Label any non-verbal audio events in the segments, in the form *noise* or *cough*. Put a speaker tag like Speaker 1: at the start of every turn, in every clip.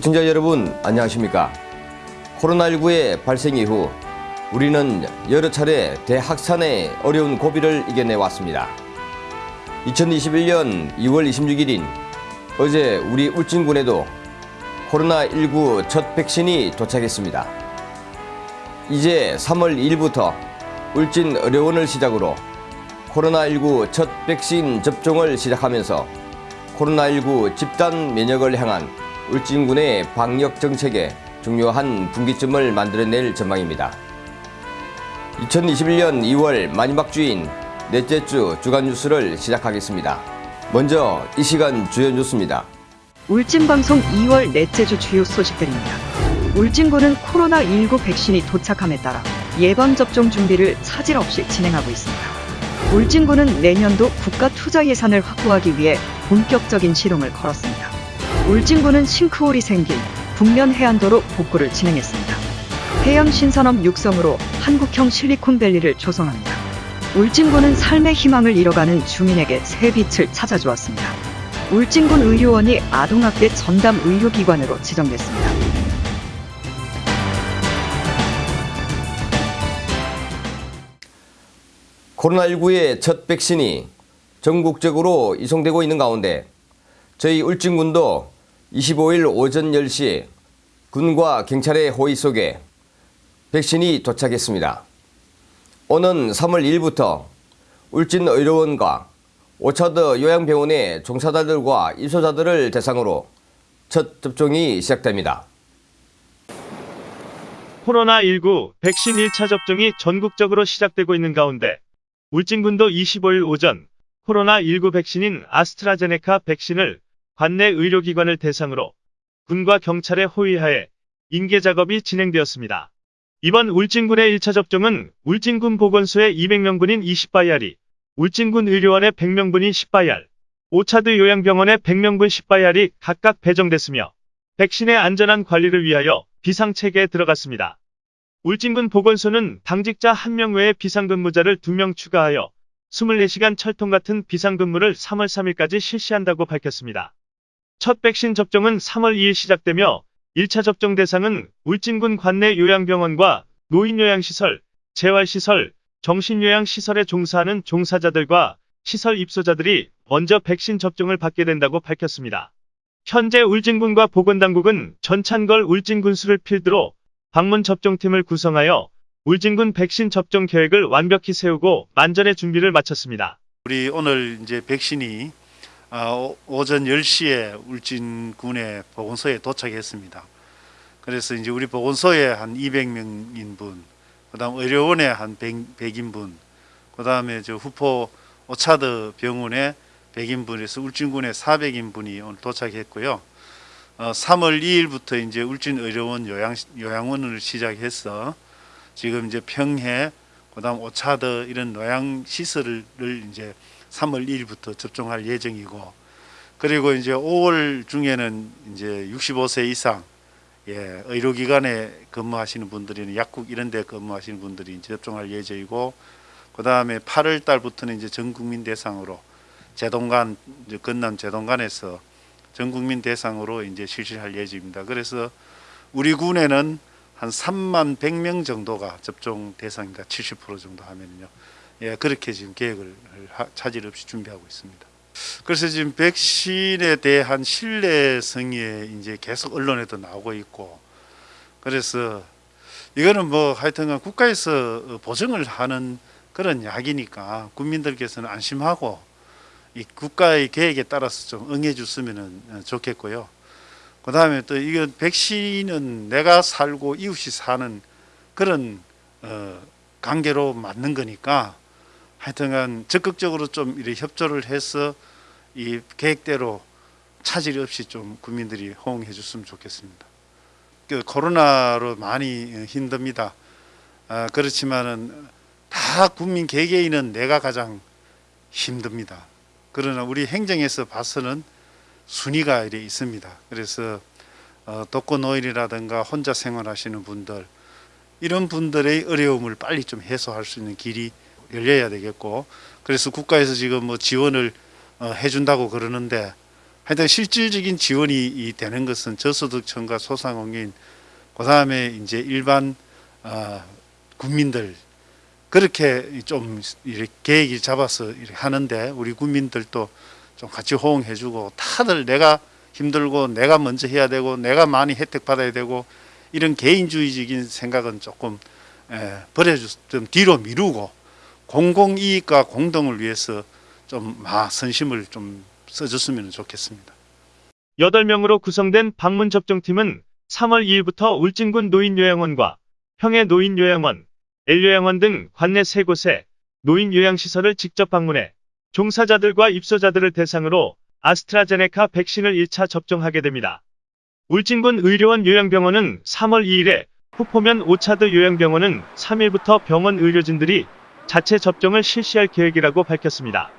Speaker 1: 시청자 여러분 안녕하십니까? 코로나19의 발생 이후 우리는 여러 차례 대확산의 어려운 고비를 이겨내 왔습니다. 2021년 2월 26일인 어제 우리 울진군에도 코로나19 첫 백신이 도착했습니다. 이제 3월 2일부터 울진 의료원을 시작으로 코로나19 첫 백신 접종을 시작하면서 코로나19 집단 면역을 향한 울진군의 방역 정책에 중요한 분기점을 만들어낼 전망입니다. 2021년 2월 마지막 주인 넷째 주 주간 뉴스를 시작하겠습니다. 먼저 이 시간 주요 뉴스입니다.
Speaker 2: 울진방송 2월 넷째 주 주요 소식들입니다. 울진군은 코로나19 백신이 도착함에 따라 예방접종 준비를 차질 없이 진행하고 있습니다. 울진군은 내년도 국가 투자 예산을 확보하기 위해 본격적인 시동을 걸었습니다. 울진군은 싱크홀이 생긴 북면 해안도로 복구를 진행했습니다. 해양 신산업 육성으로 한국형 실리콘밸리를 조성합니다. 울진군은 삶의 희망을 잃어가는 주민에게 새 빛을 찾아주었습니다. 울진군 의료원이 아동학대 전담 의료기관으로 지정됐습니다.
Speaker 1: 코로나19의 첫 백신이 전국적으로 이송되고 있는 가운데 저희 울진군도 25일 오전 10시 군과 경찰의 호의 속에 백신이 도착했습니다. 오는 3월 1일부터 울진의료원과 오차드 요양병원의 종사자들과 입소자들을 대상으로 첫 접종이 시작됩니다.
Speaker 3: 코로나19 백신 1차 접종이 전국적으로 시작되고 있는 가운데 울진군도 25일 오전 코로나19 백신인 아스트라제네카 백신을 관내 의료기관을 대상으로 군과 경찰의 호위하에 인계 작업이 진행되었습니다. 이번 울진군의 1차 접종은 울진군 보건소의 200명분인 20바이알이, 울진군 의료원의 100명분인 10바이알, 오차드 요양병원의 100명분 10바이알이 각각 배정됐으며 백신의 안전한 관리를 위하여 비상체계에 들어갔습니다. 울진군 보건소는 당직자 1명 외에 비상근무자를 2명 추가하여 24시간 철통 같은 비상근무를 3월 3일까지 실시한다고 밝혔습니다. 첫 백신 접종은 3월 2일 시작되며 1차 접종 대상은 울진군 관내 요양병원과 노인요양시설, 재활시설, 정신요양시설에 종사하는 종사자들과 시설 입소자들이 먼저 백신 접종을 받게 된다고 밝혔습니다. 현재 울진군과 보건당국은 전찬걸 울진군수를 필두로 방문 접종팀을 구성하여 울진군 백신 접종 계획을 완벽히 세우고 만전의 준비를 마쳤습니다.
Speaker 4: 우리 오늘 이제 백신이 아, 오- 오전 10시에 울진군의 보건소에 도착했습니다. 그래서 이제 우리 보건소에 한 200명인 분, 그다음 의료원에 한 100, 100 인 분, 그다음에 저 후포 오차드 병원에 100인 분에서 울진군에 400인 분이 오늘 도착했고요. 어, 3월 2일부터 이제 울진 의료원 요양 요양원을 시작해서 지금 이제 평해 그다음 오차드 이런 요양 시설을 이제 3월 1일부터 접종할 예정이고 그리고 이제 5월 중에는 이제 65세 이상 예, 의료기관에 근무하시는 분들이나 약국 이런 데 근무하시는 분들이 이제 접종할 예정이고 그다음에 8월 달부터는 이제 전 국민 대상으로 이제 건남 제동간에서 전 국민 대상으로 이제 실시할 예정입니다. 그래서 우리 군에는 한 3만 100명 정도가 접종 대상입니다. 70% 정도 하면요. 예, 그렇게 지금 계획을 하- 차질 없이 준비하고 있습니다. 그래서 지금 백신에 대한 신뢰성이 이제 계속 언론에도 나오고 있고 그래서 이거는 뭐 하여튼간 국가에서 보증을 하는 그런 약이니까 국민들께서는 안심하고 이 국가의 계획에 따라서 좀 응해 줬으면 좋겠고요. 그 다음에 또 이건 백신은 내가 살고 이웃이 사는 그런 어, 관계로 맞는 거니까 하여튼간 적극적으로 좀 이렇게 협조를 해서 이 계획대로 차질 없이 좀 국민들이 호응해 줬으면 좋겠습니다. 그 코로나로 많이 힘듭니다. 아, 그렇지만은 다 국민 개개인은 내가 가장 힘듭니다. 그러나 우리 행정에서 봐서는 순위가 이래 있습니다. 그래서 어, 독거노인이라든가 혼자 생활하시는 분들 이런 분들의 어려움을 빨리 좀 해소할 수 있는 길이 열려야 되겠고. 그래서 국가에서 지금 뭐 지원을 어, 해준다고 그러는데 하여튼 실질적인 지원이 이 되는 것은 저소득층과 소상공인 그 다음에 이제 일반 어, 국민들 그렇게 좀 이렇게 계획을 잡아서 이렇게 하는데 우리 국민들도 좀 같이 호응해주고 다들 내가 힘들고 내가 먼저 해야 되고 내가 많이 혜택 받아야 되고 이런 개인주의적인 생각은 조금 에, 버려주 좀 뒤로 미루고 공공 이익과 공동을 위해서 좀 마, 선심을 좀 써줬으면 좋겠습니다.
Speaker 3: 8명으로 구성된 방문 접종팀은 3월 2일부터 울진군 노인요양원과 평해 노인요양원, L요양원 등 관내 3곳에 노인요양시설을 직접 방문해 종사자들과 입소자들을 대상으로 아스트라제네카 백신을 1차 접종하게 됩니다. 울진군 의료원 요양병원은 3월 2일에 후포면 오차드 요양병원은 3일부터 병원 의료진들이 자체 접종을 실시할 계획이라고 밝혔습니다.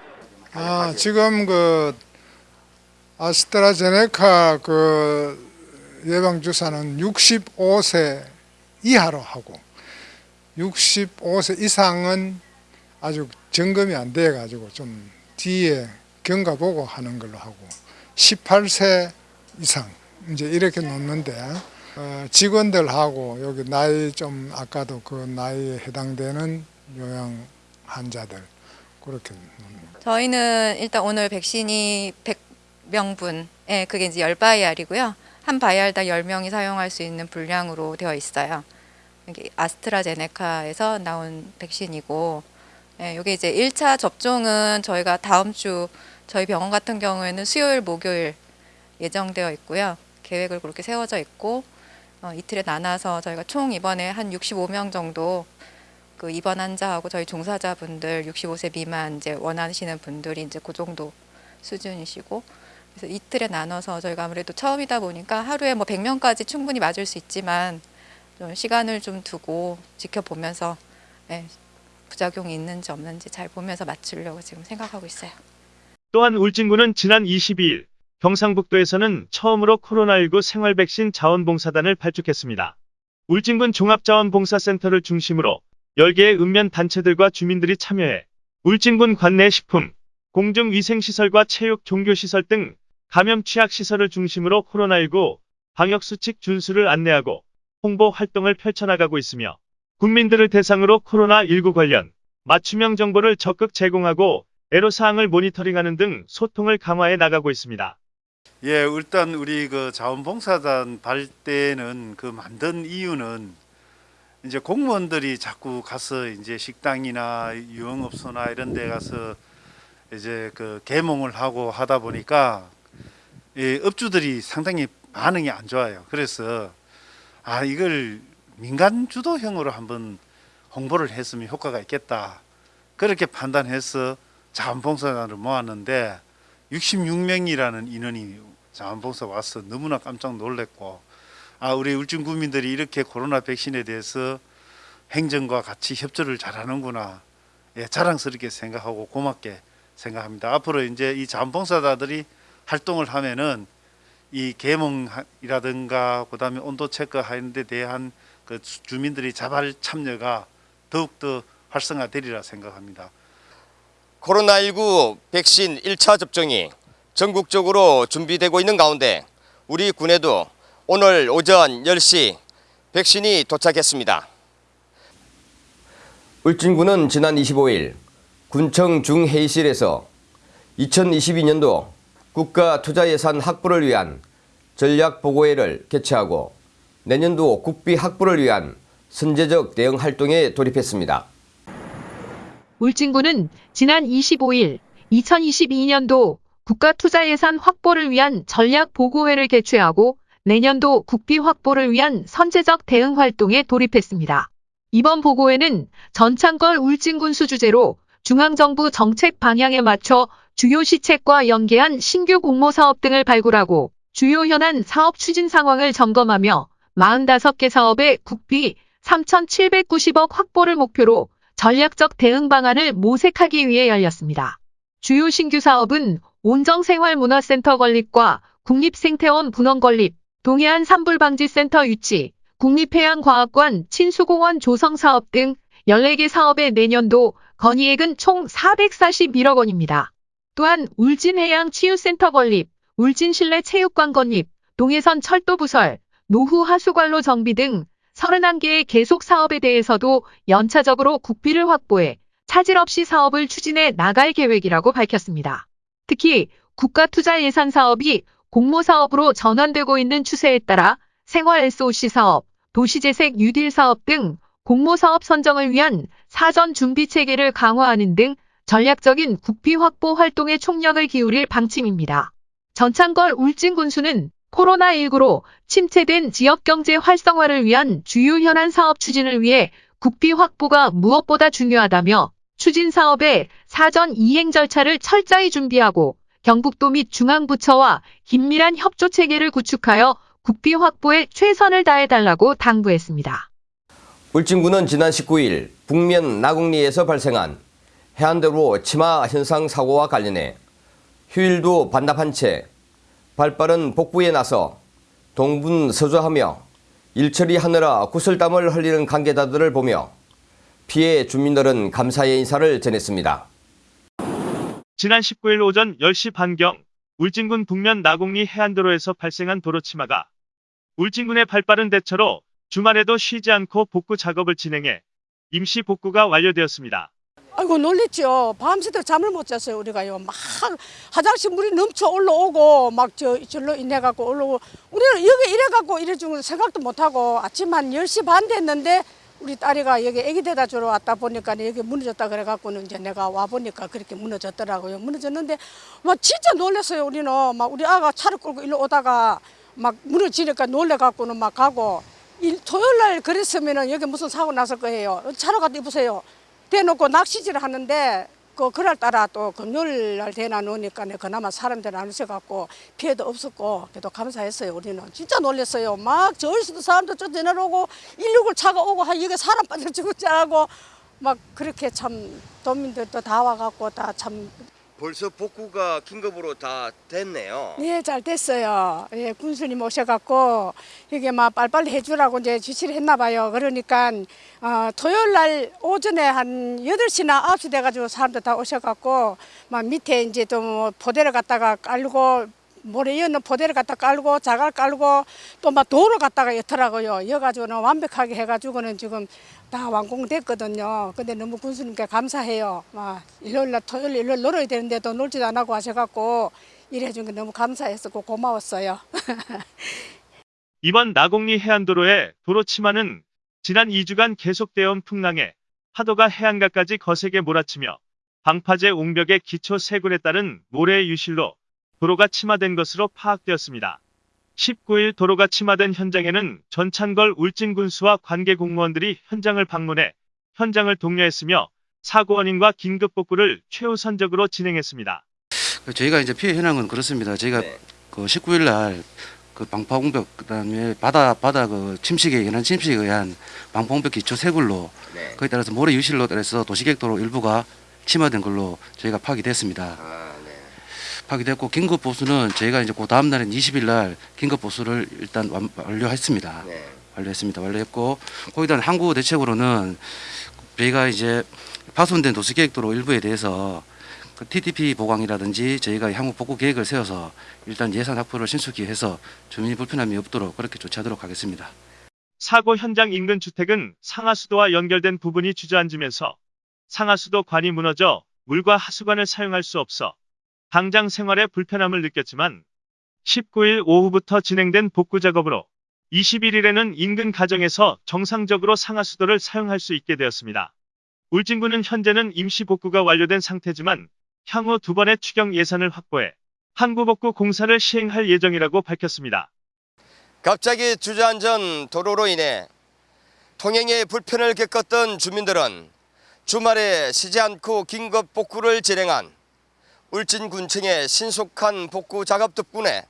Speaker 5: 아, 지금 그 아스트라제네카 그 예방 주사는 65세 이하로 하고 65세 이상은 아주 점검이 안 돼 가지고 좀 뒤에 경과 보고 하는 걸로 하고 18세 이상 이제 이렇게 놓는데 어, 직원들하고 여기 나이 좀 아까도 그 나이에 해당되는 요양 환자들 그렇게
Speaker 6: 저희는 일단 오늘 백신이 100명분, 예, 그게 이제 10바이알이고요. 한 바이알당 10명이 사용할 수 있는 분량으로 되어 있어요. 이게 아스트라제네카에서 나온 백신이고, 예, 이게 이제 1차 접종은 저희가 다음 주 저희 병원 같은 경우에는 수요일, 목요일 예정되어 있고요. 계획을 그렇게 세워져 있고, 어, 이틀에 나눠서 저희가 총 이번에 한 65명 정도 그 입원 환자하고 저희 종사자분들 65세 미만 이제 원하시는 분들이 이제 그 정도 수준이시고 그래서 이틀에 나눠서 저희가 아무래도 처음이다 보니까 하루에 뭐 100명까지 충분히 맞을 수 있지만 좀 시간을 좀 두고 지켜보면서 예, 부작용이 있는지 없는지 잘 보면서 맞추려고 지금 생각하고 있어요.
Speaker 3: 또한 울진군은 지난 22일 경상북도에서는 처음으로 코로나19 생활 백신 자원봉사단을 발족했습니다. 울진군 종합자원봉사센터를 중심으로 10개의 읍면 단체들과 주민들이 참여해 울진군 관내 식품, 공중위생시설과 체육, 종교시설 등 감염 취약시설을 중심으로 코로나19 방역수칙 준수를 안내하고 홍보 활동을 펼쳐나가고 있으며 국민들을 대상으로 코로나19 관련 맞춤형 정보를 적극 제공하고 애로사항을 모니터링하는 등 소통을 강화해 나가고 있습니다.
Speaker 4: 예, 일단 우리 그 자원봉사단 발대는 그 만든 이유는 이제 공무원들이 자꾸 가서 이제 식당이나 유흥업소나 이런 데 가서 이제 그 개몽을 하고 하다 보니까 이 업주들이 상당히 반응이 안 좋아요. 그래서 아 이걸 민간 주도형으로 한번 홍보를 했으면 효과가 있겠다. 그렇게 판단해서 자원봉사단을 모았는데 66명이라는 인원이 자원봉사 와서 너무나 깜짝 놀랐고 아 우리 울진 구민들이 이렇게 코로나 백신에 대해서 행정과 같이 협조를 잘하는구나 예, 자랑스럽게 생각하고 고맙게 생각합니다. 앞으로 이제 이 자원봉사자들이 활동을 하면은 이 계몽이라든가 그다음에 온도 체크하는 데 대한 그 주민들이 자발 참여가 더욱더 활성화되리라 생각합니다.
Speaker 1: 코로나19 백신 1차 접종이 전국적으로 준비되고 있는 가운데 우리 군에도 오늘 오전 10시 백신이 도착했습니다. 울진군은 지난 25일 군청 중회의실에서 2022년도 국가 투자 예산 확보를 위한 전략 보고회를 개최하고 내년도 국비 확보를 위한 선제적 대응 활동에 돌입했습니다.
Speaker 7: 울진군은 지난 25일 2022년도 국가투자예산 확보를 위한 전략보고회를 개최하고 내년도 국비 확보를 위한 선제적 대응 활동에 돌입했습니다. 이번 보고회는 전창걸 울진군수 주재로 중앙정부 정책 방향에 맞춰 주요 시책과 연계한 신규 공모 사업 등을 발굴하고 주요 현안 사업 추진 상황을 점검하며 45개 사업의 국비 3,790억 확보를 목표로 전략적 대응 방안을 모색하기 위해 열렸습니다. 주요 신규 사업은 온정생활문화센터 건립과 국립생태원 분원 건립, 동해안 산불방지센터 유치, 국립해양과학관 친수공원 조성 사업 등 14개 사업의 내년도 건의액은 총 441억 원입니다. 또한 울진해양치유센터 건립, 울진 실내 체육관 건립, 동해선 철도 부설, 노후 하수관로 정비 등 31개의 계속 사업에 대해서도 연차적으로 국비를 확보해 차질 없이 사업을 추진해 나갈 계획이라고 밝혔습니다. 특히 국가 투자 예산 사업이 공모 사업으로 전환되고 있는 추세에 따라 생활 SOC 사업, 도시재생 뉴딜 사업 등 공모 사업 선정을 위한 사전 준비 체계를 강화하는 등 전략적인 국비 확보 활동에 총력을 기울일 방침입니다. 전창걸 울진 군수는 코로나19로 침체된 지역 경제 활성화를 위한 주요 현안 사업 추진을 위해 국비 확보가 무엇보다 중요하다며 추진 사업의 사전 이행 절차를 철저히 준비하고 경북도 및 중앙부처와 긴밀한 협조 체계를 구축하여 국비 확보에 최선을 다해달라고 당부했습니다.
Speaker 1: 울진군은 지난 19일 북면 나곡리에서 발생한 해안도로 치마 현상 사고와 관련해 휴일도 반납한 채 발빠른 복구에 나서 동분서주하며 일처리하느라 구슬땀을 흘리는 관계자들을 보며 피해 주민들은 감사의 인사를 전했습니다.
Speaker 3: 지난 19일 오전 10시 반경 울진군 북면 나곡리 해안도로에서 발생한 도로 치마가 울진군의 발빠른 대처로 주말에도 쉬지 않고 복구 작업을 진행해 임시 복구가 완료되었습니다.
Speaker 8: 아이고 놀랬죠. 밤새도록 잠을 못 잤어요 우리가요. 막 화장실 물이 넘쳐 올라오고 막 저 절로 인해 갖고 올라오고 우리는 여기 이래 갖고 이래 중은 생각도 못 하고 아침 한 10시 반 됐는데 우리 딸이가 여기 애기 데다 주러 왔다 보니까 여기 무너졌다 그래 갖고는 이제 내가 와 보니까 그렇게 무너졌더라고요. 무너졌는데 막 진짜 놀랐어요 우리는 막 우리 아가 차를 끌고 일로 오다가 막 무너지니까 놀래 갖고는 막 가고 일, 토요일 날 그랬으면은 여기 무슨 사고 났을 거예요. 차로 가도 입으세요. 대놓고 낚시질을 하는데 그 그날 따라 또 금요일 날 대나 놓으니까 그나마 사람들 안 오셔갖고 피해도 없었고 그래도 감사했어요 우리는. 진짜 놀랐어요. 막 저기서도 사람들 쫓아 내려오고 169 차가 오고 하 여기 사람 빠져 죽을 줄 알고 막 그렇게 참 도민들도 다 와갖고 다 참
Speaker 1: 벌써 복구가 긴급으로 다 됐네요.
Speaker 8: 예, 잘 됐어요. 예, 군수님 오셔갖고 이게 막 빨리빨리 해주라고 이제 지시를 했나 봐요. 그러니까 어, 토요일 날 오전에 한 8시나 9시 돼가지고 사람들 다 오셔갖고 막 밑에 이제 또뭐 포대를 갖다가 깔고 모래 이는 포대를 갖다 깔고 자갈 깔고 또막 돌을 갖다가 였더라고요. 여가지고는 완벽하게 해가지고는 지금 다 완공됐거든요. 근데 너무 군수님께 감사해요. 막 일요일 날 토요일 일요일 놀아야 되는데도 놀지도 안 하고 하셔갖고 일해준 게 너무 감사했었고 고마웠어요. *laughs*
Speaker 3: 이번 나곡리 해안도로의 도로 치마는 지난 2주간 계속되어온 풍랑에 파도가 해안가까지 거세게 몰아치며 방파제 옹벽의 기초 세굴에 따른 모래의 유실로 도로가 침하된 것으로 파악되었습니다. 19일 도로가 침하된 현장에는 전찬걸 울진군수와 관계 공무원들이 현장을 방문해 현장을 독려했으며 사고 원인과 긴급 복구를 최우선적으로 진행했습니다.
Speaker 9: 저희가 이제 피해 현황은 그렇습니다. 저희가
Speaker 1: 네.
Speaker 9: 그 19일 날 그 방파 공벽 그다음에 바다 바다 그 침식에 연한 침식에 의한 방파 공벽 기초 세굴로
Speaker 1: 네.
Speaker 9: 거기에 따라서 모래 유실로 따라서 도시객도로 일부가 침하된 걸로 저희가 파악이 됐습니다.
Speaker 1: 아, 네.
Speaker 9: 파악됐고 긴급 보수는 저희가 이제 그 다음 날인 20일 날 긴급 보수를 일단 완, 완료했습니다.
Speaker 1: 네.
Speaker 9: 완료했습니다. 완료했고 거기다 항구 대책으로는 저희가 이제 파손된 도시계획도로 일부에 대해서 그 TDP 보강이라든지 저희가 향후 복구 계획을 세워서 일단 예산 확보를 신속히 해서 주민 불편함이 없도록 그렇게 조치하도록 하겠습니다.
Speaker 3: 사고 현장 인근 주택은 상하수도와 연결된 부분이 주저앉으면서 상하수도 관이 무너져 물과 하수관을 사용할 수 없어 당장 생활에 불편함을 느꼈지만 19일 오후부터 진행된 복구 작업으로 21일에는 인근 가정에서 정상적으로 상하수도를 사용할 수 있게 되었습니다. 울진군은 현재는 임시 복구가 완료된 상태지만 향후 두 번의 추경 예산을 확보해 항구복구 공사를 시행할 예정이라고 밝혔습니다.
Speaker 1: 갑자기 주저앉은 도로로 인해 통행에 불편을 겪었던 주민들은 주말에 쉬지 않고 긴급 복구를 진행한 울진군청의 신속한 복구 작업 덕분에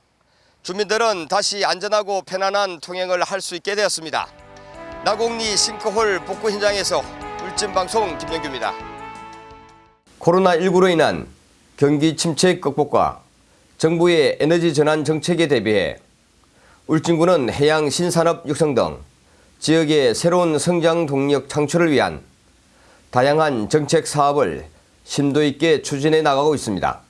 Speaker 1: 주민들은 다시 안전하고 편안한 통행을 할 수 있게 되었습니다. 나곡리 싱크홀 복구 현장에서 울진방송 김영규입니다. 코로나19로 인한 경기 침체 극복과 정부의 에너지 전환 정책에 대비해 울진군은 해양 신산업 육성 등 지역의 새로운 성장 동력 창출을 위한 다양한 정책 사업을 심도 있게 추진해 나가고 있습니다.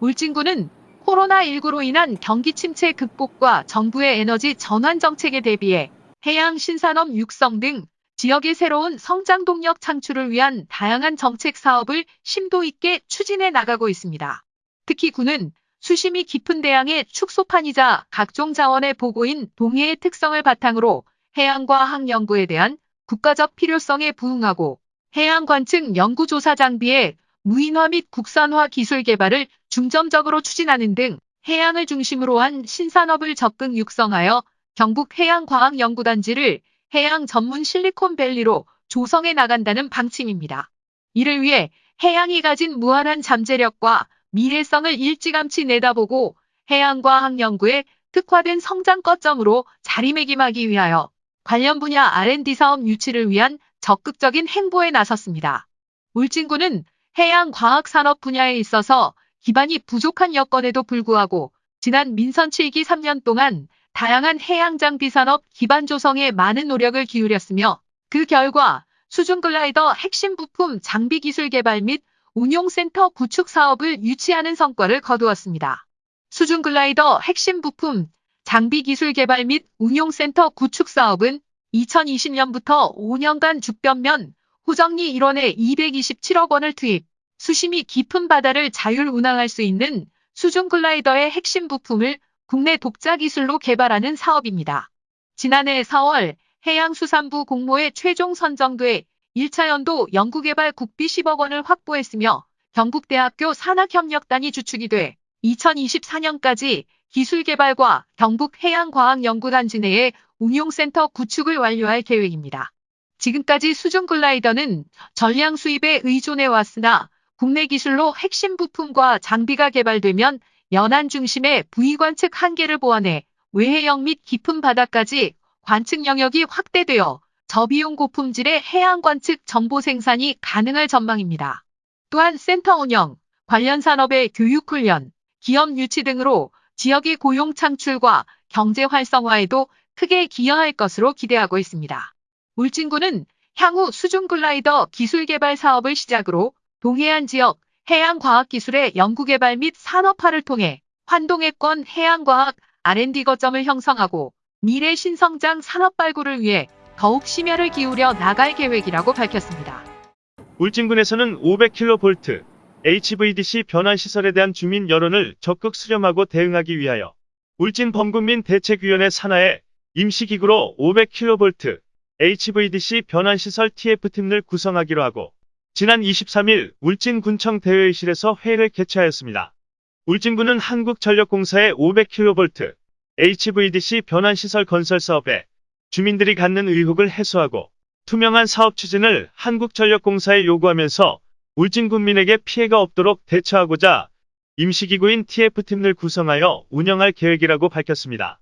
Speaker 7: 울진군은 코로나19로 인한 경기 침체 극복과 정부의 에너지 전환 정책에 대비해 해양 신산업 육성 등 지역의 새로운 성장 동력 창출을 위한 다양한 정책 사업을 심도 있게 추진해 나가고 있습니다. 특히 군은 수심이 깊은 대양의 축소판이자 각종 자원의 보고인 동해의 특성을 바탕으로 해양과학 연구에 대한 국가적 필요성에 부응하고 해양 관측 연구조사 장비의 무인화 및 국산화 기술 개발을 중점적으로 추진하는 등 해양을 중심으로 한 신산업을 적극 육성하여 경북 해양과학연구단지를 해양 전문 실리콘밸리로 조성해 나간다는 방침입니다. 이를 위해 해양이 가진 무한한 잠재력과 미래성을 일찌감치 내다보고 해양과학 연구에 특화된 성장 거점으로 자리매김하기 위하여 관련 분야 R&D 사업 유치를 위한 적극적인 행보에 나섰습니다. 울진군은 해양과학 산업 분야에 있어서 기반이 부족한 여건에도 불구하고 지난 민선 7기 3년 동안 다양한 해양 장비 산업 기반 조성에 많은 노력을 기울였으며 그 결과 수중 글라이더 핵심 부품 장비 기술 개발 및 운용센터 구축 사업을 유치하는 성과를 거두었습니다. 수중 글라이더 핵심 부품 장비 기술 개발 및 운용센터 구축 사업은 2020년부터 5년간 죽변면 호정리 1원에 227억 원을 투입, 수심이 깊은 바다를 자율 운항할 수 있는 수중 글라이더의 핵심 부품을 국내 독자 기술로 개발하는 사업입니다. 지난해 4월 해양수산부 공모에 최종 선정돼 1차 연도 연구개발 국비 10억 원을 확보했으며 경북대학교 산학협력단이 주축이 돼 2024년까지 기술개발과 경북해양과학연구단지 내에 운용센터 구축을 완료할 계획입니다. 지금까지 수중 글라이더는 전량 수입에 의존해 왔으나 국내 기술로 핵심 부품과 장비가 개발되면 연안 중심의 부위 관측 한계를 보완해 외해역 및 깊은 바다까지 관측 영역이 확대되어 저비용 고품질의 해양 관측 정보 생산이 가능할 전망입니다. 또한 센터 운영, 관련 산업의 교육 훈련, 기업 유치 등으로 지역의 고용 창출과 경제 활성화에도 크게 기여할 것으로 기대하고 있습니다. 울진군은 향후 수중 글라이더 기술 개발 사업을 시작으로 동해안 지역 해양과학기술의 연구개발 및 산업화를 통해 환동해권 해양과학 R&D 거점을 형성하고 미래 신성장 산업 발굴을 위해 더욱 심혈을 기울여 나갈 계획이라고 밝혔습니다.
Speaker 3: 울진군에서는 500kV HVDC 변환 시설에 대한 주민 여론을 적극 수렴하고 대응하기 위하여 울진 범국민 대책위원회 산하에 임시기구로 500kV HVDC 변환 시설 TF팀을 구성하기로 하고 지난 23일 울진군청 대회의실에서 회의를 개최하였습니다. 울진군은 한국전력공사의 500kV HVDC 변환시설 건설 사업에 주민들이 갖는 의혹을 해소하고 투명한 사업 추진을 한국전력공사에 요구하면서 울진 군민에게 피해가 없도록 대처하고자 임시기구인 TF팀을 구성하여 운영할 계획이라고 밝혔습니다.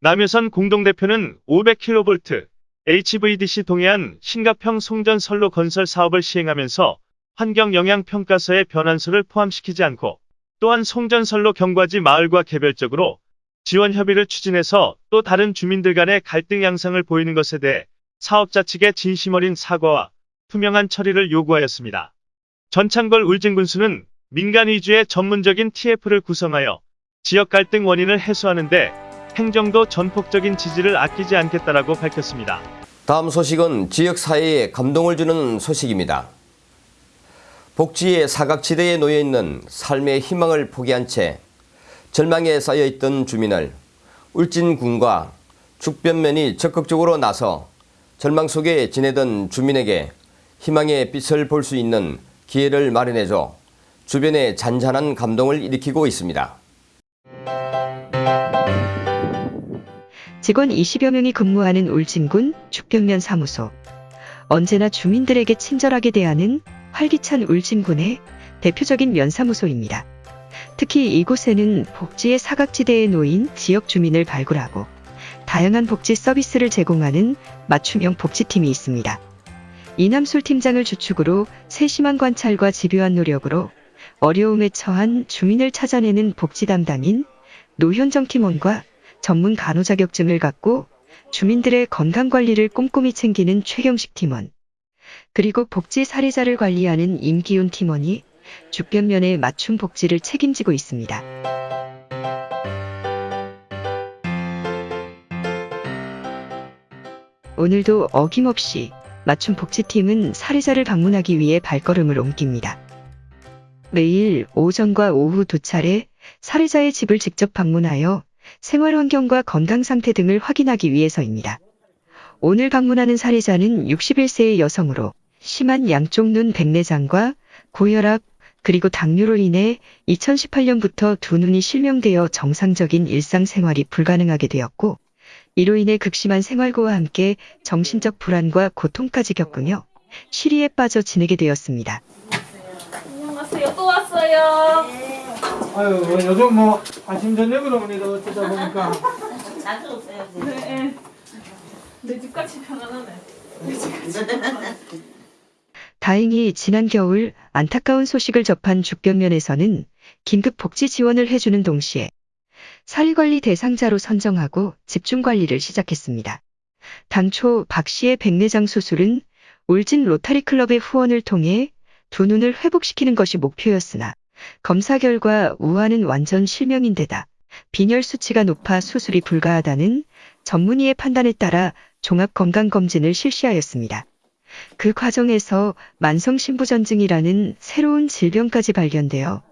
Speaker 3: 남효선 공동대표는 500kV HVDC 동해안 신가평 송전선로 건설 사업을 시행하면서 환경영향평가서의 변환소를 포함시키지 않고 또한 송전선로 경과지 마을과 개별적으로 지원 협의를 추진해서 또 다른 주민들 간의 갈등 양상을 보이는 것에 대해 사업자 측의 진심 어린 사과와 투명한 처리를 요구하였습니다. 전창걸 울진군수는 민간 위주의 전문적인 TF를 구성하여 지역 갈등 원인을 해소하는데 행정도 전폭적인 지지를 아끼지 않겠다라고 밝혔습니다.
Speaker 1: 다음 소식은 지역 사회에 감동을 주는 소식입니다. 복지의 사각지대에 놓여 있는 삶의 희망을 포기한 채 절망에 쌓여 있던 주민을 울진군과 죽변면이 적극적으로 나서 절망 속에 지내던 주민에게 희망의 빛을 볼 수 있는 기회를 마련해줘 주변에 잔잔한 감동을 일으키고 있습니다.
Speaker 2: 직원 20여 명이 근무하는 울진군 죽변면 사무소. 언제나 주민들에게 친절하게 대하는 활기찬 울진군의 대표적인 면사무소입니다. 특히 이곳에는 복지의 사각지대에 놓인 지역 주민을 발굴하고 다양한 복지 서비스를 제공하는 맞춤형 복지팀이 있습니다. 이남술 팀장을 주축으로 세심한 관찰과 집요한 노력으로 어려움에 처한 주민을 찾아내는 복지 담당인 노현정 팀원과 전문 간호 자격증을 갖고 주민들의 건강관리를 꼼꼼히 챙기는 최경식 팀원, 그리고 복지 사례자를 관리하는 임기훈 팀원이 주변면에 맞춤 복지를 책임지고 있습니다. 오늘도 어김없이 맞춤 복지팀은 사례자를 방문하기 위해 발걸음을 옮깁니다. 매일 오전과 오후 두 차례 사례자의 집을 직접 방문하여 생활 환경과 건강 상태 등을 확인하기 위해서입니다. 오늘 방문하는 사례자는 61세의 여성으로 심한 양쪽 눈 백내장과 고혈압 그리고 당뇨로 인해 2018년부터 두 눈이 실명되어 정상적인 일상생활이 불가능하게 되었고 이로 인해 극심한 생활고와 함께 정신적 불안과 고통까지 겪으며 시리에 빠져 지내게 되었습니다.
Speaker 10: 안녕하세요. 또 왔어요.
Speaker 11: 아유 뭐 요즘 뭐 아침 저녁으로 오니까 어쩌다 보니까
Speaker 10: 자주 오세요. 네. 내 집같이 편안하네.
Speaker 2: 다행히 지난 겨울 안타까운 소식을 접한 주변면에서는 긴급 복지 지원을 해주는 동시에 사리관리 대상자로 선정하고 집중관리를 시작했습니다. 당초 박 씨의 백내장 수술은 울진 로타리 클럽의 후원을 통해 두 눈을 회복시키는 것이 목표였으나 검사 결과 우아는 완전 실명인데다 빈혈 수치가 높아 수술이 불가하다는 전문의의 판단에 따라 종합건강검진을 실시하였습니다. 그 과정에서 만성신부전증이라는 새로운 질병까지 발견되어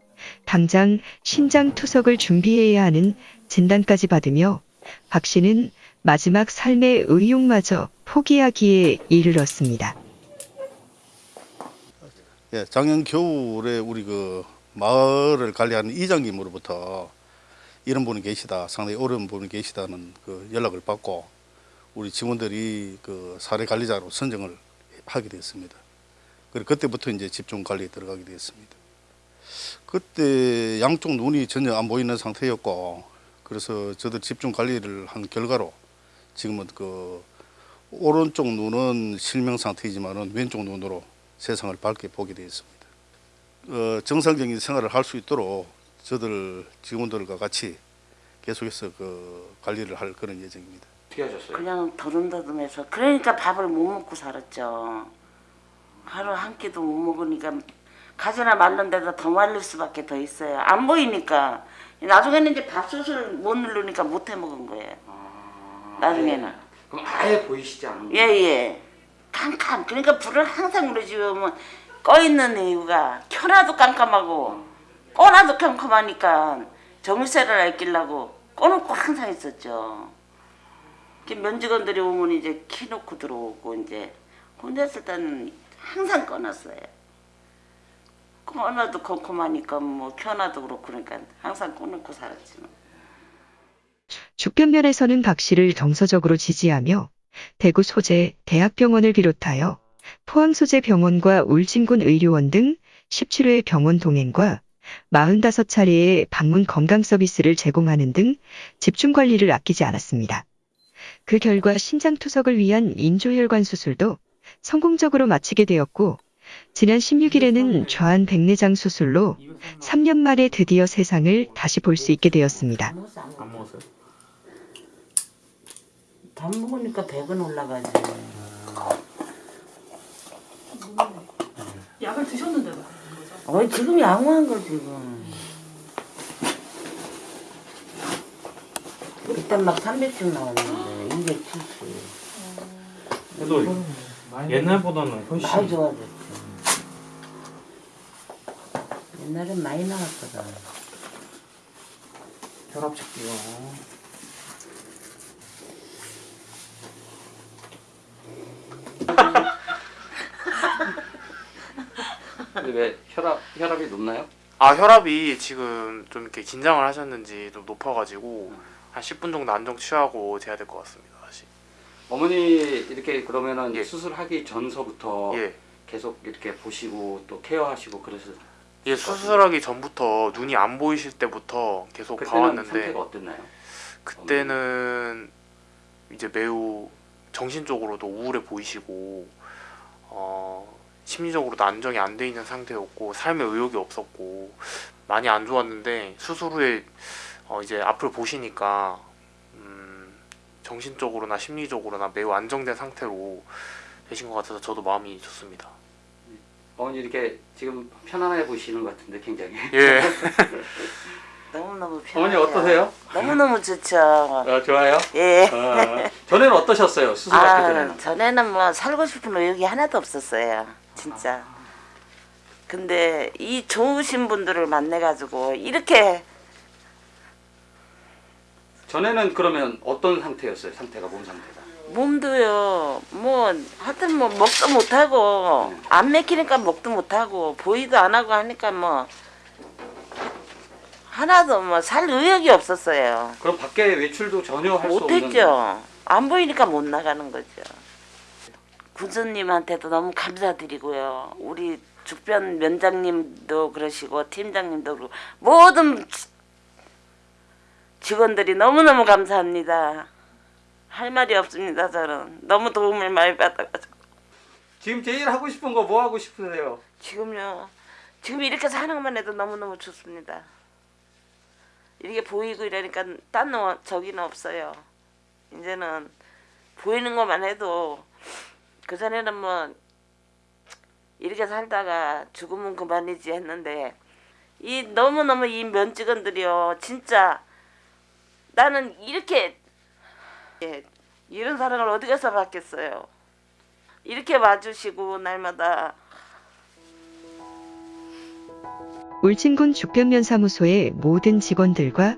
Speaker 2: 당장 신장 투석을 준비해야 하는 진단까지 받으며 박 씨는 마지막 삶의 의욕마저 포기하기에 이르렀습니다.
Speaker 12: 예, 작년 겨울에 우리 그 마을을 관리하는 이장님으로부터 이런 분이 계시다, 상당히 어려운 분이 계시다는 그 연락을 받고 우리 직원들이 그 사례 관리자로 선정을 하게 됐습니다. 그리고 그때부터 이제 집중 관리에 들어가게 됐습니다. 그때 양쪽 눈이 전혀 안 보이는 상태였고 그래서 저들 집중 관리를 한 결과로 지금은 그 오른쪽 눈은 실명 상태이지만은 왼쪽 눈으로 세상을 밝게 보게 되었습니다. 어, 정상적인 생활을 할 수 있도록 저들 직원들과 같이 계속해서 그 관리를 할 그런 예정입니다.
Speaker 9: 어떻게 하셨어요?
Speaker 13: 그냥 더듬더듬해서 그러니까 밥을 못 먹고 살았죠. 하루 한 끼도 못 먹으니까 가지나 말른 데다 더 말릴 수밖에 더 있어요. 안 보이니까 나중에는 이제 밥솥을 못 누르니까 못 해 먹은 거예요. 나중에는
Speaker 9: 그럼 아예 보이시지 않는
Speaker 13: 예예 캄캄 그러니까 불을 항상 집에 오면 꺼 있는 이유가 켜놔도 깜깜하고 꺼놔도 깜깜하니까 정세를 알끼려고 꺼놓고 항상 있었죠. 면직원들이 오면 이제 키놓고 들어오고 이제 혼자 있을 때는 항상 꺼놨어요. 꺼놔도 컴컴하니까 뭐 켜놔도 그렇고 그러니까 항상 꺼놓고 살았지 뭐.
Speaker 2: 주변면에서는 박 씨를 정서적으로 지지하며 대구 소재 대학병원을 비롯하여 포항 소재 병원과 울진군 의료원 등 17회 병원 동행과 45차례의 방문 건강 서비스를 제공하는 등 집중 관리를 아끼지 않았습니다. 그 결과 신장 투석을 위한 인조혈관 수술도 성공적으로 마치게 되었고 지난 16일에는 좌한 백내장 수술로 3년 만에 드디어 세상을 다시 볼 수 있게 되었습니다.
Speaker 11: 안 먹었어요?
Speaker 13: 밥 먹으니까 배가 올라가지.
Speaker 10: 약을 드셨는데도.
Speaker 13: 어 지금 양호한 거 지금. 그때 막 300씩 나왔는데 270.
Speaker 11: 그래도 옛날보다는 훨씬
Speaker 13: 많이 좋아졌지. 옛날엔 많이 나왔거든.
Speaker 11: 혈압 체크요.
Speaker 9: 근데 왜 혈압 혈압이 높나요?
Speaker 14: 아 혈압이 지금 좀 이렇게 긴장을 하셨는지 좀 높아가지고 한 10분 정도 안정 취하고 재야 될 것 같습니다 다시.
Speaker 9: 어머니 이렇게 그러면은
Speaker 14: 예.
Speaker 9: 수술하기 전서부터
Speaker 14: 예.
Speaker 9: 계속 이렇게 보시고 또 케어하시고 그래서
Speaker 14: 예 수술하기 전부터 눈이 안 보이실 때부터 계속 봐왔는데
Speaker 9: 상태가 어땠나요?
Speaker 14: 그때는 이제 매우 정신적으로도 우울해 보이시고 어, 심리적으로도 안정이 안 돼 있는 상태였고 삶에 의욕이 없었고 많이 안 좋았는데 수술 후에 어, 이제 앞을 보시니까 음, 정신적으로나 심리적으로나 매우 안정된 상태로 되신 것 같아서 저도 마음이 좋습니다.
Speaker 9: 어머니 이렇게 지금 편안해 보이시는 것 같은데 굉장히
Speaker 14: 예. *laughs*
Speaker 13: 너무너무
Speaker 15: 어머니
Speaker 13: 편해요.
Speaker 15: 어떠세요?
Speaker 13: 너무너무 좋죠.
Speaker 15: 어, 좋아요?
Speaker 13: 예.
Speaker 15: 어, 전에는 어떠셨어요? 수술하기
Speaker 13: 아,
Speaker 15: 전에는?
Speaker 13: 전에는 뭐 살고 싶은 의욕이 하나도 없었어요. 진짜. 근데 이 좋으신 분들을 만나가지고 이렇게
Speaker 15: 전에는 그러면 어떤 상태였어요? 상태가 몸 상태가?
Speaker 13: 몸도요 뭐 하여튼 뭐 먹도 못하고 안 맥히니까 먹도 못하고 보이도 안 하고 하니까 뭐 하나도 뭐 살 의욕이 없었어요
Speaker 15: 그럼 밖에 외출도 전혀 할 수 없는
Speaker 13: 못했죠 안 보이니까 못 나가는 거죠 군수님한테도 너무 감사드리고요. 우리 주변 면장님도 그러시고 팀장님도 그러고 모든 지- 직원들이 너무너무 감사합니다. 할 말이 없습니다 저는. 너무 도움을 많이 받아가지고.
Speaker 15: 지금 제일 하고 싶은 거 뭐 하고 싶으세요?
Speaker 13: 지금요. 지금 이렇게 사는 것만 해도 너무너무 좋습니다. 이렇게 보이고 이러니까 딴 거, 저기는 없어요. 이제는 보이는 것만 해도 그 전에는 뭐 이렇게 살다가 죽으면 그만이지 했는데 이 너무너무 이 면직원들이요 진짜 나는 이렇게 예, 이런 사랑을 어디 가서 받겠어요? 이렇게 와주시고 날마다.
Speaker 2: 울진군 죽변면사무소의 모든 직원들과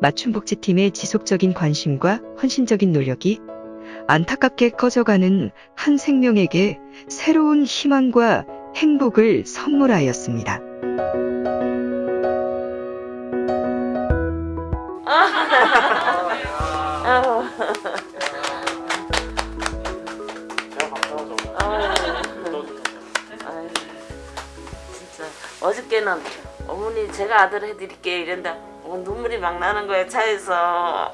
Speaker 2: 맞춤복지팀의 지속적인 관심과 헌신적인 노력이 안타깝게 꺼져가는 한 생명에게 새로운 희망과 행복을 선물하였습니다.
Speaker 13: 어저께는 어머니 제가 아들 해드릴게요 이랬는데 어, 눈물이 막 나는 거예요 차에서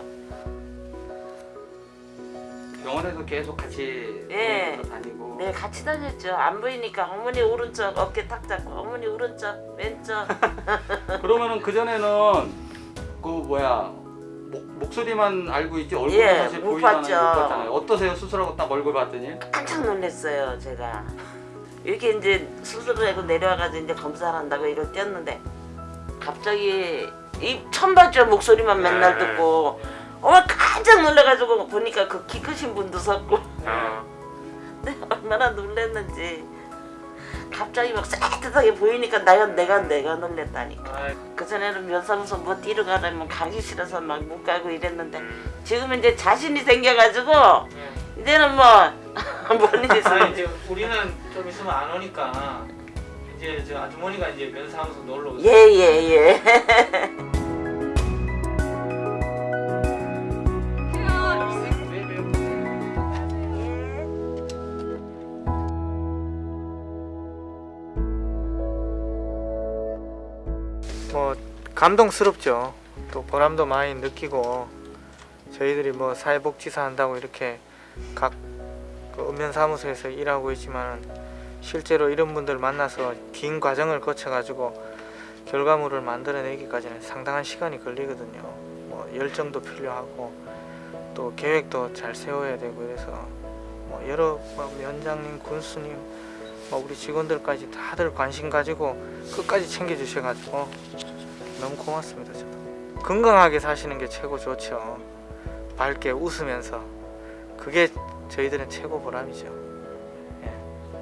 Speaker 15: 병원에서 계속 같이
Speaker 13: 예.
Speaker 15: 다니고
Speaker 13: 네 같이 다녔죠 안 보이니까 어머니 오른쪽 어깨 탁 잡고 어머니 오른쪽 왼쪽 *laughs*
Speaker 15: 그러면은 그 전에는 그 뭐야 목, 목소리만 알고 있지 얼굴은
Speaker 13: 예,
Speaker 15: 사실
Speaker 13: 못
Speaker 15: 보이잖아요.
Speaker 13: 봤죠.
Speaker 15: 못 봤잖아요. 어떠세요? 수술하고 딱 얼굴 봤더니
Speaker 13: 깜짝 놀랐어요 제가 이렇게 이제 수술을 하고 내려와가지고 이제 검사를 한다고 이걸 뛰었는데 갑자기 이 처음 봤죠 목소리만 맨날
Speaker 15: 네.
Speaker 13: 듣고 어머 깜짝 놀라가지고 보니까 그 키 크신 분도 섰고. 네, 얼마나 놀랐는지. 갑자기 막 새뜻하게 보이니까 내가 내가 내가 놀랬다니까. 그전에는 면사무소 뭐 뛰러 가려면 가기 싫어서 막 못 가고 이랬는데 지금은 이제 자신이 생겨가지고 이제는 *laughs* 뭐뭔 일이
Speaker 11: 이제 우리는 좀 있으면 안 오니까 이제 저 아주머니가 이제 면사무소 놀러 오세요.
Speaker 13: 예예예 *laughs*
Speaker 11: 뭐 감동스럽죠. 또 보람도 많이 느끼고 저희들이 뭐 사회복지사 한다고 이렇게 각그 읍면사무소에서 일하고 있지만 실제로 이런 분들 만나서 긴 과정을 거쳐 가지고 결과물을 만들어내기까지는 상당한 시간이 걸리거든요. 뭐 열정도 필요하고 또 계획도 잘 세워야 되고 그래서 뭐 여러 뭐 면장님, 군수님, 뭐 우리 직원들까지 다들 관심 가지고 끝까지 챙겨주셔가지고 너무 고맙습니다. 저도 건강하게 사시는 게 최고 좋죠. 밝게 웃으면서 그게 저희들은 최고 보람이죠. 예.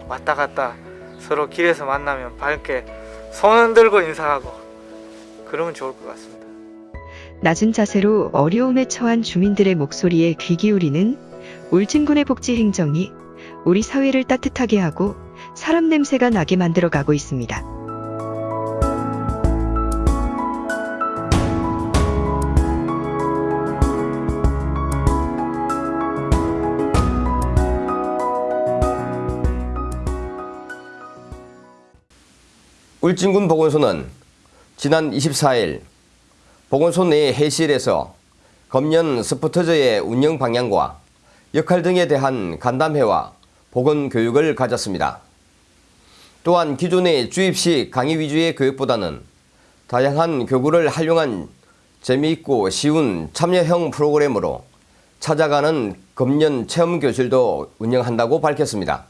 Speaker 11: 왔다 갔다 서로 길에서 만나면 밝게 손 흔들고 인사하고 그러면 좋을 것 같습니다.
Speaker 2: 낮은 자세로 어려움에 처한 주민들의 목소리에 귀 기울이는 울진군의 복지 행정이 우리 사회를 따뜻하게 하고 사람 냄새가 나게 만들어 가고 있습니다.
Speaker 1: 울진군 보건소는 지난 24일 보건소 내 회실에서 검년 스포터즈의 운영 방향과 역할 등에 대한 간담회와 보건 교육을 가졌습니다. 또한 기존의 주입식 강의 위주의 교육보다는 다양한 교구를 활용한 재미있고 쉬운 참여형 프로그램으로 찾아가는 검년 체험 교실도 운영한다고 밝혔습니다.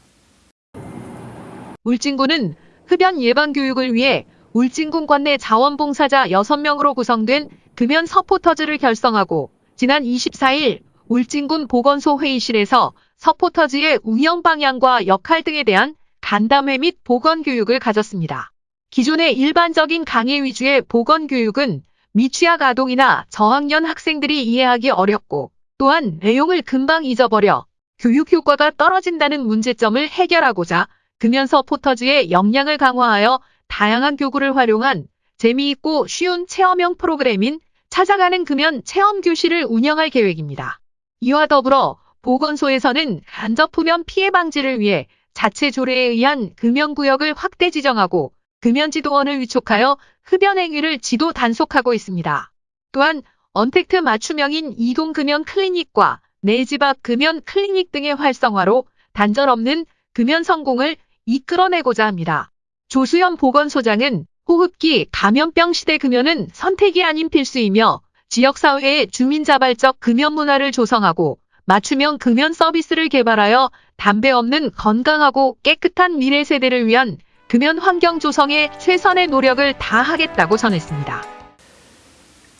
Speaker 7: 울진군은 흡연 예방 교육을 위해 울진군 관내 자원봉사자 6명으로 구성된 금연 서포터즈를 결성하고 지난 24일 울진군 보건소 회의실에서 서포터즈의 운영 방향과 역할 등에 대한 간담회 및 보건 교육을 가졌습니다. 기존의 일반적인 강의 위주의 보건 교육은 미취학 아동이나 저학년 학생들이 이해하기 어렵고 또한 내용을 금방 잊어버려 교육 효과가 떨어진다는 문제점을 해결하고자 금연 서 포터즈의 역량을 강화하여 다양한 교구를 활용한 재미있고 쉬운 체험형 프로그램인 찾아가는 금연 체험 교실을 운영할 계획입니다. 이와 더불어 보건소에서는 간접 흡연 피해 방지를 위해 자체 조례에 의한 금연구역을 확대 지정하고 금연지도원을 위촉하여 흡연 행위를 지도 단속하고 있습니다. 또한 언택트 맞춤형인 이동 금연 클리닉과 내 집 앞 금연 클리닉 등의 활성화로 단절 없는 금연 성공을 이끌어내고자 합니다. 조수연 보건소장은 호흡기 감염병 시대 금연은 선택이 아닌 필수이며 지역사회의 주민자발적 금연 문화를 조성하고 맞춤형 금연 서비스를 개발하여 담배 없는 건강하고 깨끗한 미래 세대를 위한 금연 환경 조성에 최선의 노력을 다하겠다고 전했습니다.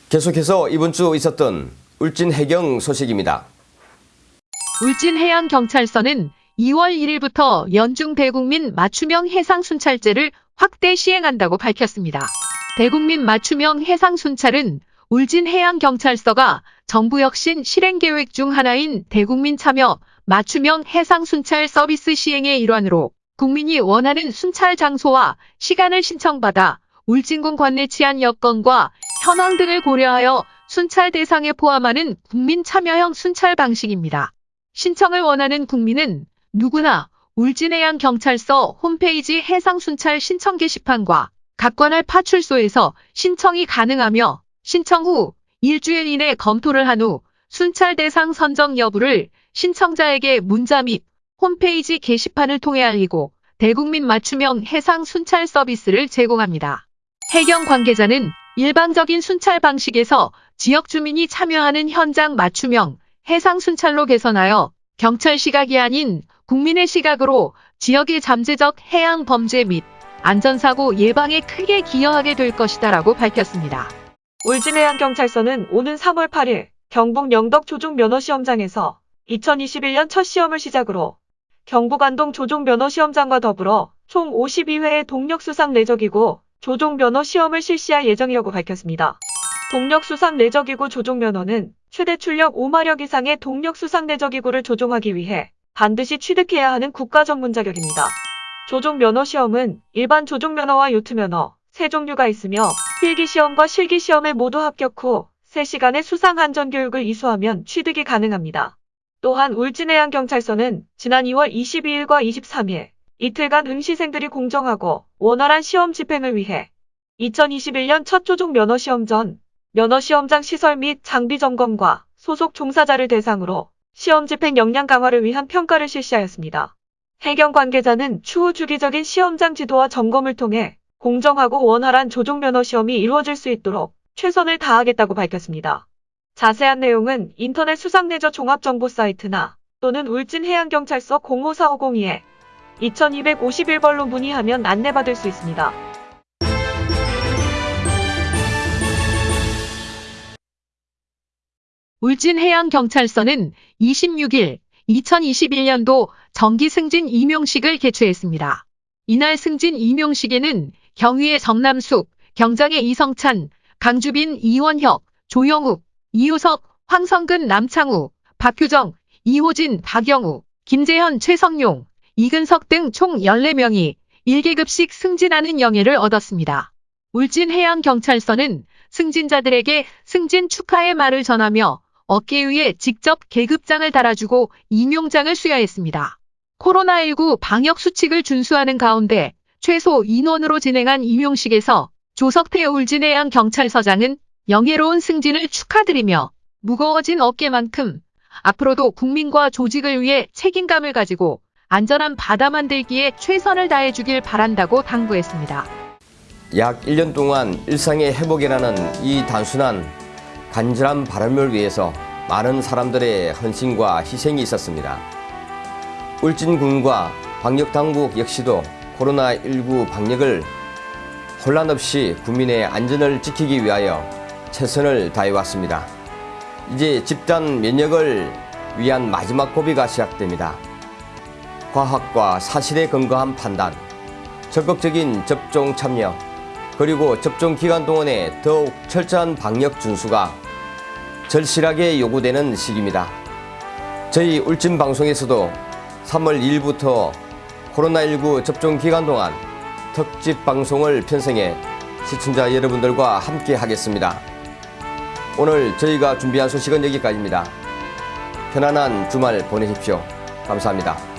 Speaker 1: 계속해서 이번 주 있었던 울진 해경 소식입니다.
Speaker 7: 울진 해양경찰서는 2월 1일부터 연중 대국민 맞춤형 해상 순찰제를 확대 시행한다고 밝혔습니다. 대국민 맞춤형 해상 순찰은 울진 해양경찰서가 정부 혁신 실행계획 중 하나인 대국민 참여 맞춤형 해상 순찰 서비스 시행의 일환으로 국민이 원하는 순찰 장소와 시간을 신청받아 울진군 관내 치안 여건과 현황 등을 고려하여 순찰 대상에 포함하는 국민 참여형 순찰 방식입니다. 신청을 원하는 국민은 누구나 울진해양경찰서 홈페이지 해상순찰 신청 게시판과 각 관할 파출소에서 신청이 가능하며 신청 후 일주일 이내 검토를 한 후 순찰 대상 선정 여부를 신청자에게 문자 및 홈페이지 게시판을 통해 알리고 대국민 맞춤형 해상 순찰 서비스를 제공합니다. 해경 관계자는 일방적인 순찰 방식에서 지역 주민이 참여하는 현장 맞춤형 해상 순찰로 개선하여 경찰 시각이 아닌 국민의 시각으로 지역의 잠재적 해양 범죄 및 안전사고 예방에 크게 기여하게 될 것이다 라고 밝혔습니다.
Speaker 16: 울진해양경찰서는 오는 3월 8일 경북 영덕 조종 면허시험장에서 2021년 첫 시험을 시작으로 경북 안동 조종 면허시험장과 더불어 총 52회의 동력수상 내적이고 조종 면허 시험을 실시할 예정이라고 밝혔습니다. 동력수상 내적이고 조종 면허는 최대 출력 5마력 이상의 동력수상 내적이고를 조종하기 위해 반드시 취득해야 하는 국가 전문 자격입니다. 조종 면허 시험은 일반 조종 면허와 요트 면허, 세 종류가 있으며 필기시험과 실기시험에 모두 합격 후 3시간의 수상안전교육을 이수하면 취득이 가능합니다. 또한 울진해양경찰서는 지난 2월 22일과 23일 이틀간 응시생들이 공정하고 원활한 시험 집행을 위해 2021년 첫 조종 면허시험 전 면허시험장 시설 및 장비 점검과 소속 종사자를 대상으로 시험 집행 역량 강화를 위한 평가를 실시하였습니다. 해경 관계자는 추후 주기적인 시험장 지도와 점검을 통해 공정하고 원활한 조종 면허 시험이 이루어질 수 있도록 최선을 다하겠다고 밝혔습니다. 자세한 내용은 인터넷 수상내저 종합정보 사이트나 또는 울진해양경찰서 05450에 2251번로 문의하면 안내받을 수 있습니다.
Speaker 7: 울진해양경찰서는 26일 2021년도 정기 승진 임용식을 개최했습니다. 이날 승진 임용식에는 경위의 정남숙, 경장의 이성찬, 강주빈 이원혁, 조영욱, 이효석, 황성근 남창우, 박효정, 이호진 박영우, 김재현 최성용, 이근석 등 총 14명이 1계급씩 승진하는 영예를 얻었습니다. 울진해양경찰서는 승진자들에게 승진 축하의 말을 전하며 어깨 위에 직접 계급장을 달아주고 임용장을 수여했습니다. 코로나19 방역 수칙을 준수하는 가운데 최소 인원으로 진행한 임용식에서 조석태 울진해양 경찰서장은 영예로운 승진을 축하드리며 무거워진 어깨만큼 앞으로도 국민과 조직을 위해 책임감을 가지고 안전한 바다 만들기에 최선을 다해주길 바란다고 당부했습니다.
Speaker 1: 약 1년 동안 일상의 회복이라는 이 단순한 간절한 바람을 위해서 많은 사람들의 헌신과 희생이 있었습니다. 울진군과 방역당국 역시도 코로나19 방역을 혼란 없이 국민의 안전을 지키기 위하여 최선을 다해왔습니다. 이제 집단 면역을 위한 마지막 고비가 시작됩니다. 과학과 사실에 근거한 판단, 적극적인 접종 참여, 그리고 접종 기간 동안에 더욱 철저한 방역 준수가 절실하게 요구되는 시기입니다. 저희 울진 방송에서도 3월 1일부터 코로나19 접종 기간 동안 특집 방송을 편성해 시청자 여러분들과 함께 하겠습니다. 오늘 저희가 준비한 소식은 여기까지입니다. 편안한 주말 보내십시오. 감사합니다.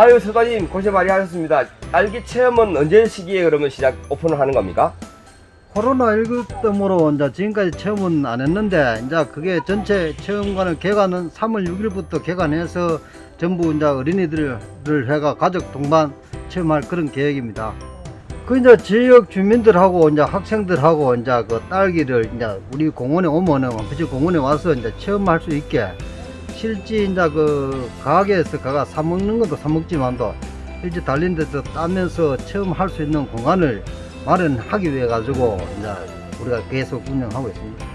Speaker 1: 아유 서관님 고생 많이 하셨습니다. 딸기 체험은 언제 시기에 그러면 시작 오픈을 하는 겁니까?
Speaker 17: 코로나19 때문에 이제 지금까지 체험은 안 했는데 이제 그게 전체 체험관을 개관은 3월 6일부터 개관해서 전부 이제 어린이들을 해가 가족 동반 체험할 그런 계획입니다. 그 이제 지역 주민들하고 이제 학생들하고 이제 그 딸기를 이제 우리 공원에 오면은 원피지 공원에 와서 이제 체험할 수 있게 실제 이제 그 가게에서 가가 사 먹는 것도 사 먹지만도 실제 달린 데서 따면서 체험할 수 있는 공간을 마련하기 위해 가지고 이제 우리가 계속 운영하고 있습니다.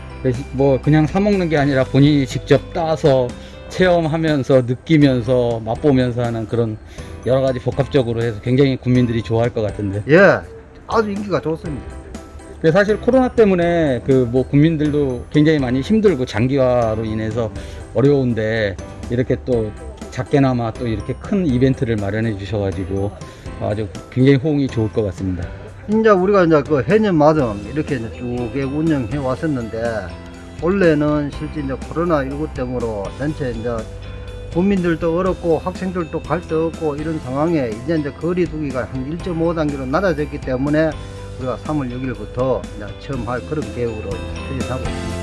Speaker 18: 뭐 그냥 사 먹는 게 아니라 본인이 직접 따서 체험하면서 느끼면서 맛보면서 하는 그런 여러 가지 복합적으로 해서 굉장히 국민들이 좋아할 것 같은데.
Speaker 17: 예, 아주 인기가 좋습니다.
Speaker 18: 사실 코로나 때문에 그 뭐 국민들도 굉장히 많이 힘들고 장기화로 인해서 어려운데 이렇게 또 작게나마 또 이렇게 큰 이벤트를 마련해 주셔가지고 아주 굉장히 호응이 좋을 것 같습니다.
Speaker 17: 이제 우리가 이제 그 해년마다 이렇게 이제 쭉 운영해 왔었는데 원래는 실제 이제 코로나19 때문에 전체 이제 국민들도 어렵고 학생들도 갈 데 없고 이런 상황에 이제 이제 거리 두기가 한 1.5단계로 낮아졌기 때문에 우리가 3월 6일부터 이제 체험할 그런 계획으로 추진하고 있습니다.